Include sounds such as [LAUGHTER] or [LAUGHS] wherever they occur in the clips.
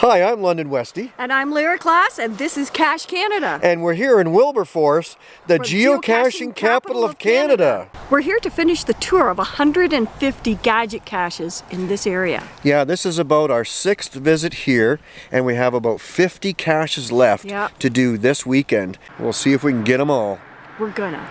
Hi, I'm London Westy, And I'm Lyra Class, and this is Cache Canada. and we're here in Wilberforce, the For geocaching capital of Canada. We're here to finish the tour of 150 gadget caches in this area. Yeah, this is about our sixth visit here, and we have about 50 caches left Yep. to do this weekend. We'll see if we can get them all. We're gonna.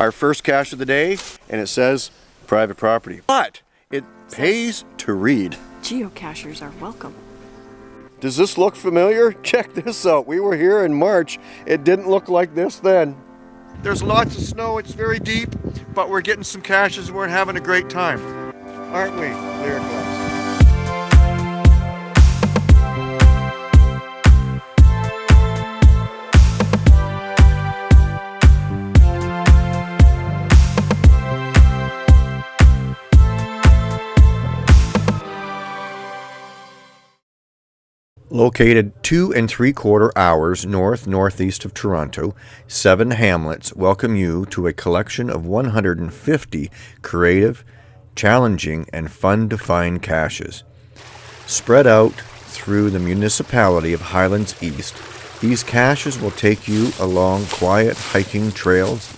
Our first cache of the day, and it says private property. But it pays to read. Geocachers are welcome. Does this look familiar? [LAUGHS] Check this out. We were here in March. It didn't look like this then. There's lots of snow. It's very deep, but we're getting some caches and we're having a great time. Aren't we, Located two and three quarter hours north northeast of Toronto, seven hamlets welcome you to a collection of 150 creative, challenging, and fun to find caches. Spread out through the municipality of Highlands East, these caches will take you along quiet hiking trails,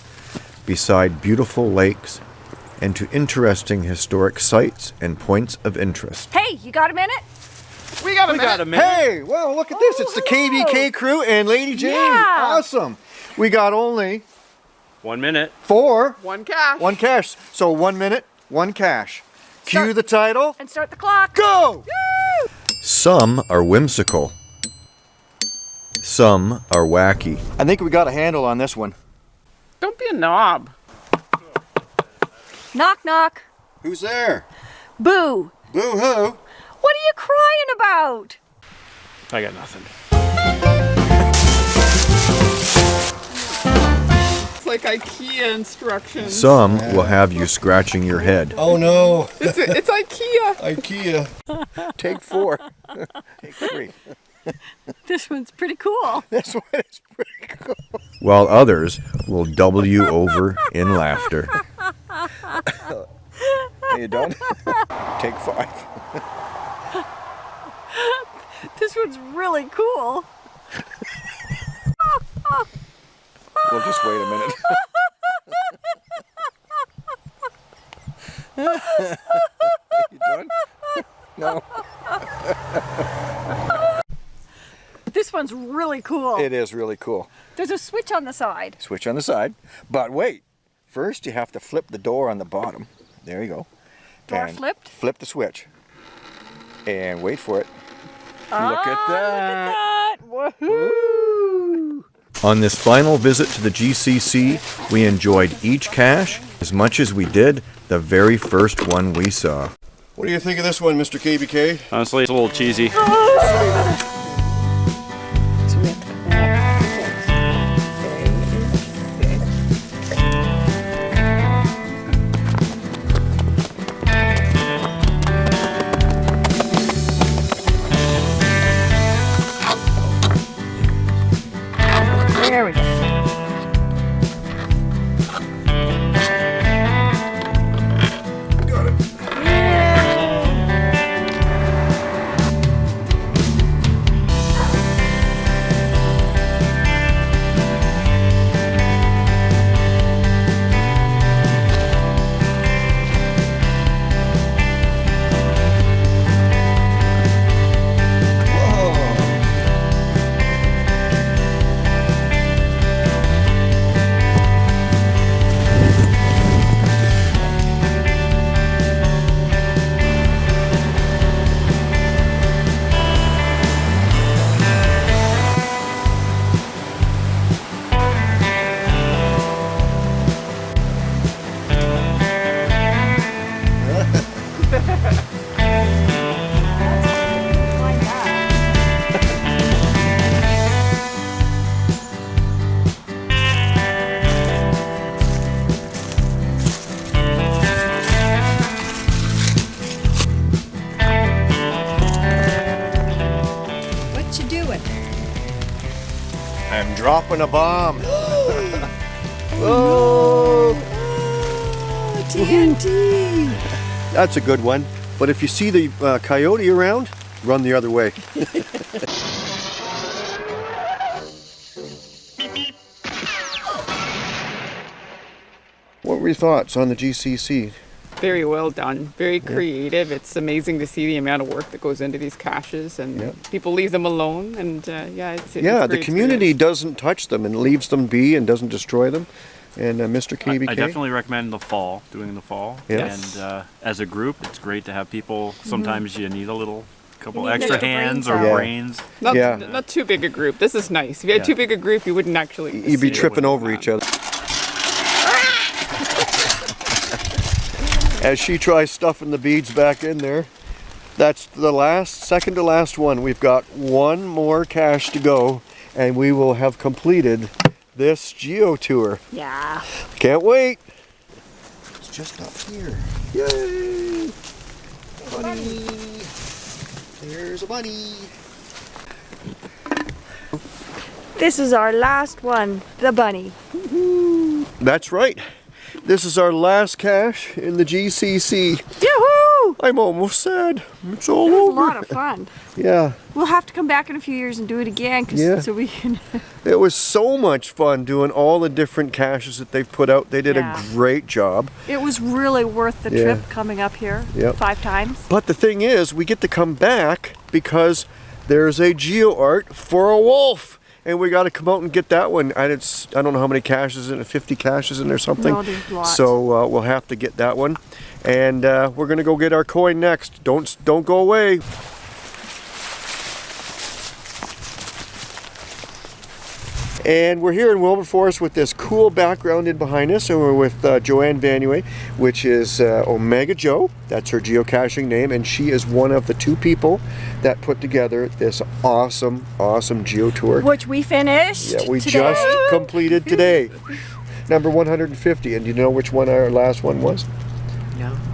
beside beautiful lakes, and to interesting historic sites and points of interest. Hey, you got a minute? We got a minute. Hey, well, look at this. It's the oh. KBK crew and Lady Jane. Yeah. Awesome. We got only One minute. four, One cache. one cache. So one minute, one cache. Cue Start. the title. And start the clock. Go! Woo! Some are whimsical. Some are wacky. I think we got a handle on this one. Don't be a knob. Knock, knock. Who's there? Boo. Boo-hoo. What are you crying about? I got nothing. It's like IKEA instructions. Some will have you scratching your head. Oh no, It's, it's IKEA. [LAUGHS] IKEA. Take four. [LAUGHS] Take three. [LAUGHS] This one's pretty cool. This one is pretty cool. While others will double you over in laughter. Are you done? Take five. This one's really cool. Well, just wait a minute. [LAUGHS] you done? No. This one's really cool. It is really cool. There's a switch on the side. Switch on the side. But wait. First, you have to flip the door on the bottom. There you go. Door And flipped? Flip the switch. And wait for it. Ah, Look at that. Look at that. On this final visit to the GCC, we enjoyed each cache as much as we did the very first one we saw. What do you think of this one, Mr. KBK? Honestly, it's a little cheesy. [LAUGHS] dropping a bomb. [GASPS] [LAUGHS] oh, TNT. That's a good one. But if you see the uh, coyote around, run the other way. [LAUGHS] what were your thoughts on the GCC? Very well done. Very creative. It's amazing to see the amount of work that goes into these caches, and Yeah. people leave them alone. And uh, yeah, it's, it's yeah, the community experience. doesn't touch them and leaves them be and doesn't destroy them. And uh, Mr. I, KBK? I definitely recommend the fall, doing the fall. Yes. And uh, as a group, it's great to have people. Sometimes you need a little, couple extra extra brain hands or cells. Yeah. brains. Not, Yeah. not too big a group. This is nice. If you had Yeah. too big a group, you wouldn't actually. You'd be see it. tripping wasn't over bad. each other. As she tries stuffing the beads back in there, that's the last, second to last one. We've got one more cache to go, and we will have completed this geo tour. Yeah. Can't wait. It's just up here. Yay! Bunny. There's a bunny. This is our last one, the bunny. That's right. This is our last cache in the GCC. Yoo-hoo! I'm almost sad. It's all over. It was a lot of fun. Yeah, We'll have to come back in a few years and do it again, Yeah. so we can. [LAUGHS] it was so much fun doing all the different caches that they've put out. They did Yeah. a great job. It was really worth the Yeah. trip coming up here Yep. five times. But the thing is, we get to come back because there's a geo art for a wolf. And we got to come out and get that one. And it's, I don't know how many caches in it, 50 caches in there, something. No. So uh, we'll have to get that one. And uh, we're going to go get our coin next. Don't, don't go away. And we're here in Wilberforce with this cool background in behind us. And we're with uh, Joanne Vanue, which is uh, Omega Joe. That's her geocaching name. And she is one of the two people that put together this awesome, awesome geo tour. Which we finished. Yeah, we today. just completed today. [LAUGHS] Number 150. And do you know which one our last one was?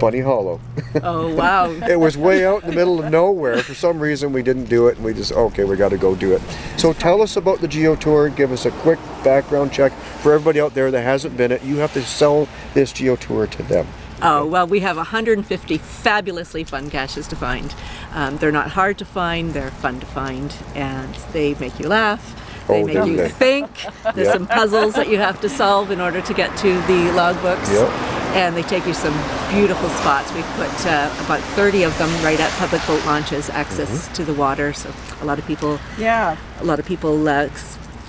Bunny Hollow. Oh wow. [LAUGHS] It was way out in the middle of nowhere. For some reason, we didn't do it, and we just okay, we got to go do it. So tell us about the Geo Tour. Give us a quick background check for everybody out there that hasn't been it. You have to sell this Geo Tour to them. Oh well, we have 150 fabulously fun caches to find. Um, they're not hard to find. They're fun to find, and they make you laugh. They Oh, make you they? think. There's some puzzles that you have to solve in order to get to the logbooks. Yep. And they take you some beautiful spots. We've put uh, about 30 of them right at public boat launches, access Mm-hmm. to the water. So a lot of people Yeah. a lot of people uh,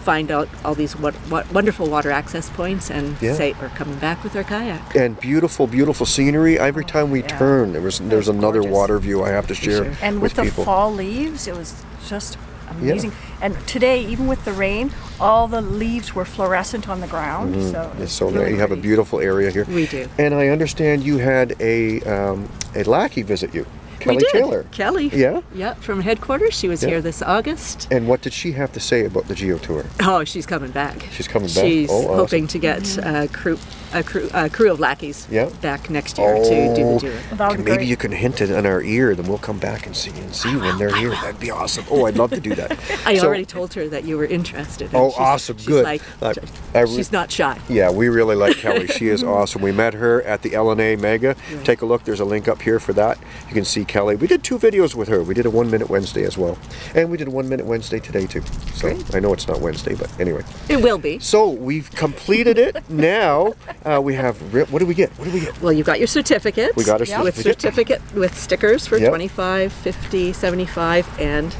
find out all these what, what wonderful water access points and Yeah. say are coming back with their kayak. And beautiful, beautiful scenery. Every time we yeah. turn, there was there's another gorgeous. water view I have to share sure. And with with, the people. fall leaves, it was just amazing. And today, even with the rain, all the leaves were fluorescent on the ground. So Mm-hmm. It's so really. You have a beautiful area here. We do. And I understand you had a um, a lackey visit you, Kelly we did. Taylor. Kelly. Yeah? Yeah, from headquarters. She was Yeah. here this August. And what did she have to say about the Geo Tour? Oh, she's coming back. She's coming back? She's Oh, awesome. hoping to get a crew, a crew, a crew of lackeys Yeah. back next year to do Oh. the tour. That Maybe great. you can hint it in our ear, then we'll come back and see and see when they're here. That'd be awesome. Oh, I'd love to do that. [LAUGHS] I So- already told her that you were interested. Oh, she's- awesome. she's Good. Like, I- I she's not shy. Yeah, we really like Kelly. She is [LAUGHS] awesome. We met her at the LNA Mega. Take a look. There's a link up here for that. You can see Kelly. We did two videos with her. We did a one minute Wednesday as well, and we did a one minute Wednesday today too. So Great. I know it's not Wednesday, but anyway. It will be. So we've completed it. [LAUGHS] now uh, we have. What do we get? What do we get? Well, you've got your certificate. We got our With certificate. certificate with stickers for Yep. 25, 50, 75, and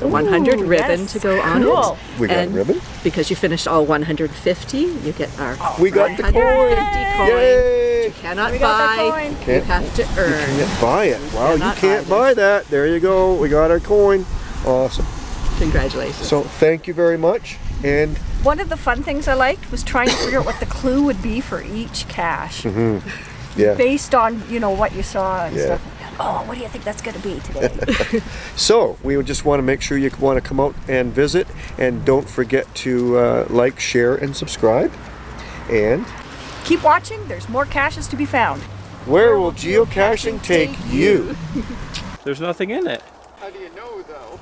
the 100 Ooh, ribbon that's to go on cool. it. We got and ribbon? Because you finished all 150, you get our We got the 150 coin. Yay! You cannot We buy, you Can't- have to earn. Can't buy it. Wow, you cannot can't buy buy that. There you go. We got our coin. Awesome. Congratulations. So thank you very much. And One of the fun things I liked was trying to figure out what the clue would be for each cache, yeah. based on you know what you saw and Yeah. stuff. Oh, what do you think that's going to be today? [LAUGHS] So we would just want to make sure you want to come out and visit, and don't forget to uh, like, share, and subscribe. And Keep watching. There's more caches to be found. where will geocaching take you? [LAUGHS] There's nothing in it. How do you know though?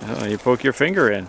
Oh, you poke your finger in.